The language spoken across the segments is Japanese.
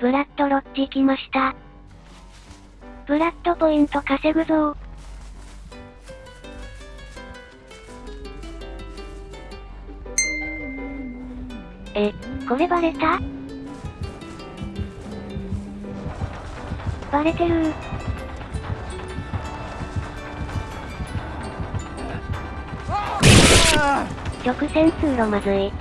ブラッドロッジ来ました。ブラッドポイント稼ぐぞえ、これバレた？バレてる直線通路まずい。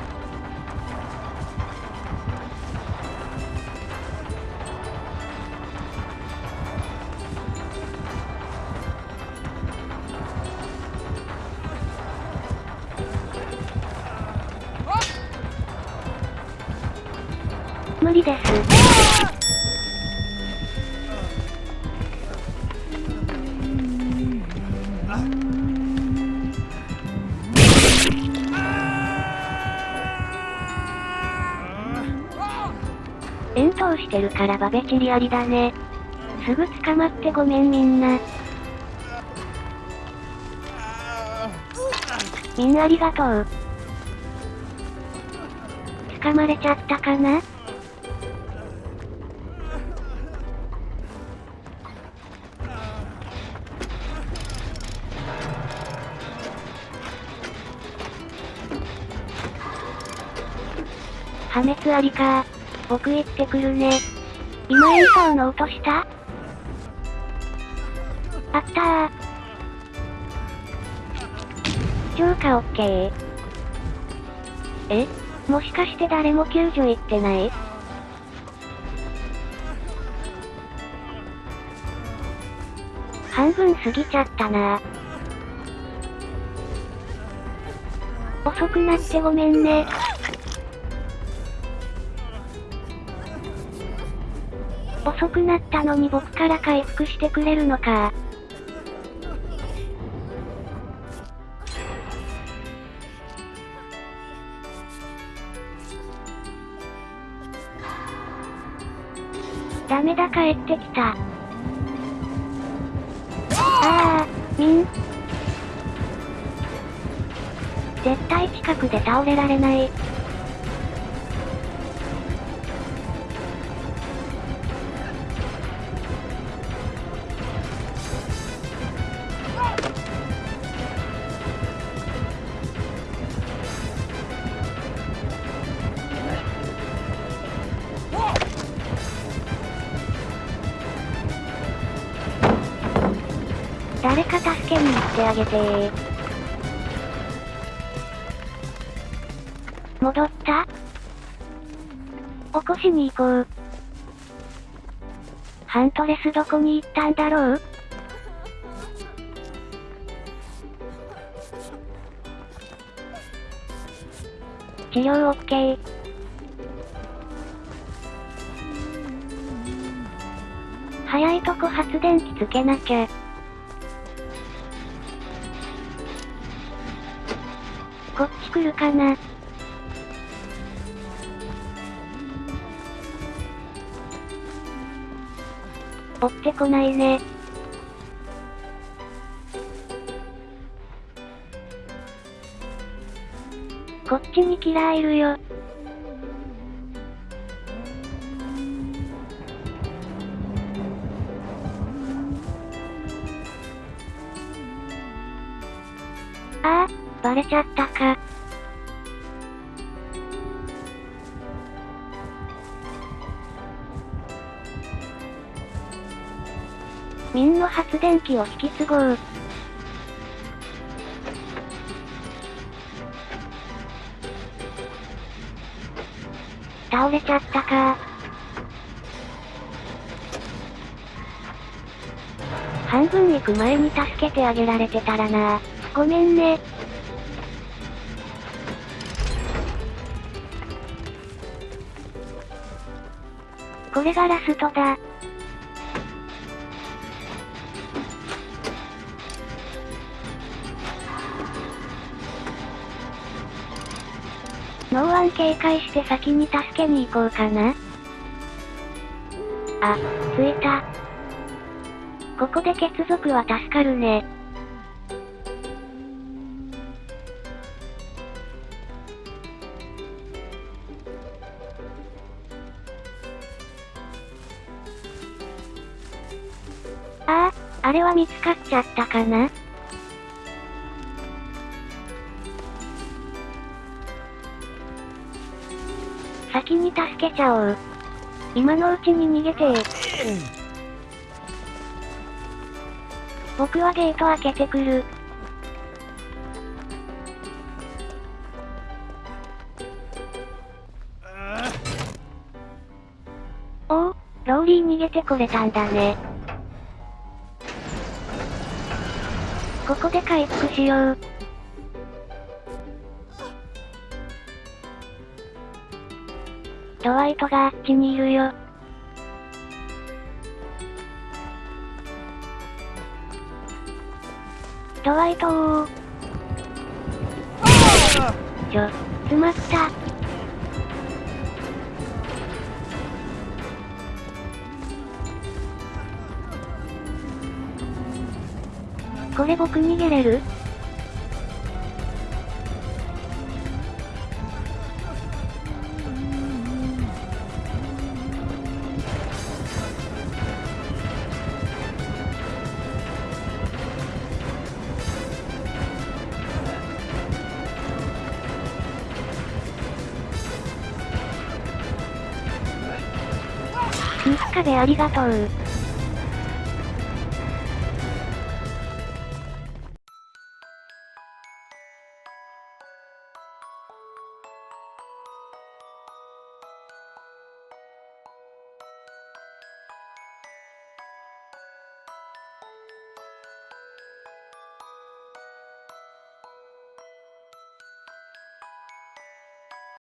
理です。遠投してるからバベチリありだね。すぐ捕まってごめんみんな。みんなありがとう。捕まれちゃったかな？破滅ありか僕行ってくるね。今演奏の音した？あったー。超過オッケー。え？もしかして誰も救助行ってない？半分過ぎちゃったな遅くなってごめんね。遅くなったのに僕から回復してくれるのか。ダメだ帰ってきた。ああ、みん。絶対近くで倒れられない。誰か助けに行ってあげて。戻った？起こしに行こう。ハントレスどこに行ったんだろう？治療オッケー。早いとこ発電機つけなきゃ。こっち来るかな？追ってこないね。こっちにキラーいるよ。ああ、バレちゃったか。ミンの発電機を引き継ごう。倒れちゃったか半分行く前に助けてあげられてたらなごめんね。これがラストだ。ノーワン警戒して先に助けに行こうかな。あ、着いた。ここで血族は助かるね。ああ、あれは見つかっちゃったかな？先に助けちゃおう。今のうちに逃げて僕はゲート開けてくる。おお、ローリー逃げてこれたんだね。ここで回復しよう。ドワイトがあっちにいるよ。ドワイトー。ちょ、詰まった。これ僕逃げれる？ピンスカでありがとう。